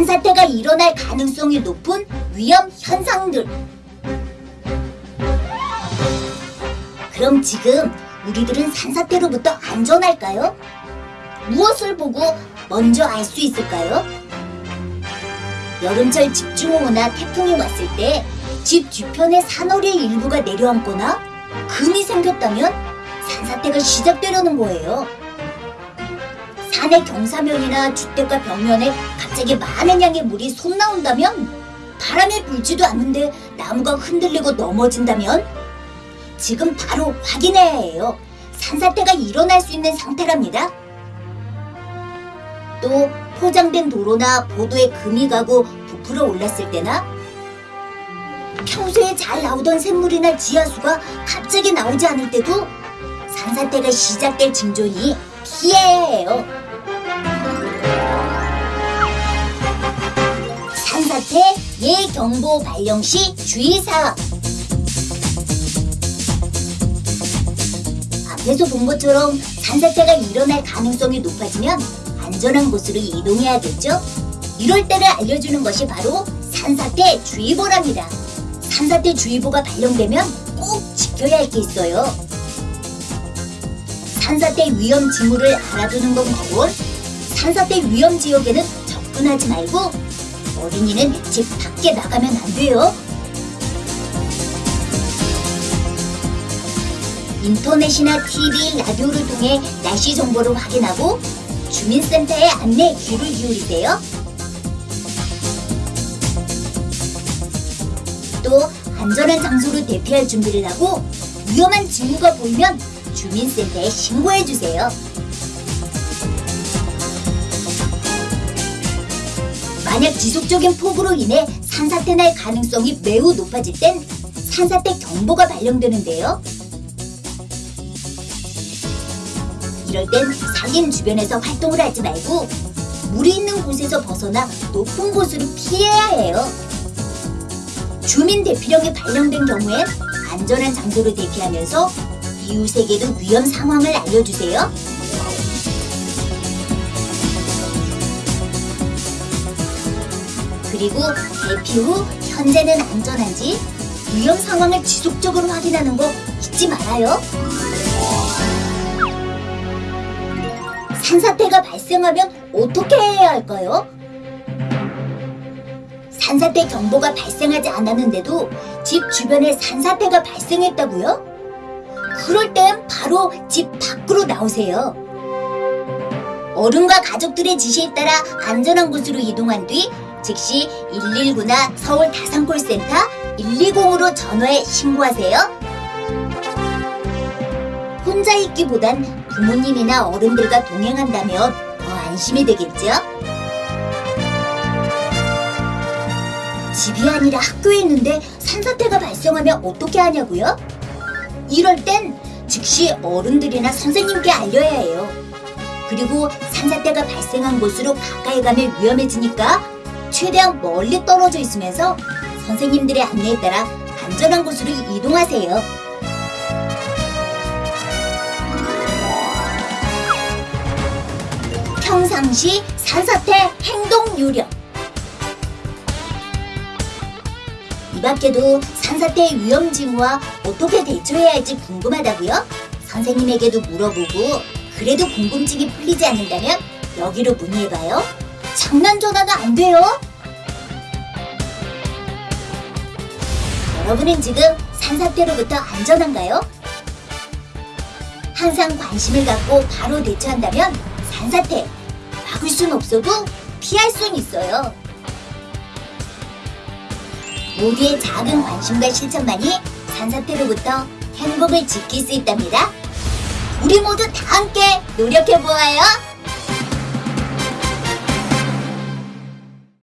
산사태가 일어날 가능성이 높은 위험 현상들. 그럼 지금 우리들은 산사태로부터 안전할까요? 무엇을 보고 먼저 알 수 있을까요? 여름철 집중호우나 태풍이 왔을 때 집 뒤편에 산허리의 일부가 내려앉거나 금이 생겼다면 산사태가 시작되려는 거예요. 산의 경사면이나 주택가 벽면에 갑자기 많은 양의 물이 솟나온다면 바람에 불지도 않는데 나무가 흔들리고 넘어진다면 지금 바로 확인해야 해요. 산사태가 일어날 수 있는 상태랍니다. 또 포장된 도로나 보도에 금이 가고 부풀어 올랐을 때나 평소에 잘 나오던 샘물이나 지하수가 갑자기 나오지 않을 때도 산사태가 시작될 징조니 피해야 해요. 산사태 예경보 발령 시 주의사항 앞에서 본 것처럼 산사태가 일어날 가능성이 높아지면 안전한 곳으로 이동해야겠죠? 이럴 때를 알려주는 것이 바로 산사태 주의보랍니다. 산사태 주의보가 발령되면 꼭 지켜야 할 게 있어요. 산사태 위험 징후를 알아두는 건 기본. 산사태 위험 지역에는 접근하지 말고 어린이는 집 밖에 나가면 안 돼요. 인터넷이나 TV, 라디오를 통해 날씨 정보를 확인하고 주민센터의 안내 귀를 기울이세요. 또 안전한 장소를 대피할 준비를 하고 위험한 징후가 보이면 주민센터에 신고해 주세요. 만약 지속적인 폭우로 인해 산사태 날 가능성이 매우 높아질 땐 산사태 경보가 발령되는데요. 이럴 땐 산림 주변에서 활동을 하지 말고 물이 있는 곳에서 벗어나 높은 곳으로 피해야 해요. 주민 대피령이 발령된 경우엔 안전한 장소를 대피하면서 이웃에게도 위험 상황을 알려주세요. 그리고 대피 후 현재는 안전한지 위험 상황을 지속적으로 확인하는 거 잊지 말아요. 산사태가 발생하면 어떻게 해야 할까요? 산사태 경보가 발생하지 않았는데도 집 주변에 산사태가 발생했다고요? 그럴 땐 바로 집 밖으로 나오세요. 어른과 가족들의 지시에 따라 안전한 곳으로 이동한 뒤 즉시 119나 서울 다산콜센터 120으로 전화해 신고하세요. 혼자 있기보단 부모님이나 어른들과 동행한다면 더 안심이 되겠죠? 집이 아니라 학교에 있는데 산사태가 발생하면 어떻게 하냐고요? 이럴 땐 즉시 어른들이나 선생님께 알려야 해요. 그리고 산사태가 발생한 곳으로 가까이 가면 위험해지니까 최대한 멀리 떨어져 있으면서 선생님들의 안내에 따라 안전한 곳으로 이동하세요. 평상시 산사태 행동 요령 이 밖에도 산사태의 위험 징후와 어떻게 대처해야 할지 궁금하다고요? 선생님에게도 물어보고 그래도 궁금증이 풀리지 않는다면 여기로 문의해봐요. 장난 전화가 안 돼요. 여러분은 지금 산사태로부터 안전한가요? 항상 관심을 갖고 바로 대처한다면 산사태 막을 순 없어도 피할 순 있어요. 모두의 작은 관심과 실천만이 산사태로부터 행복을 지킬 수 있답니다. 우리 모두 다 함께 노력해 보아요.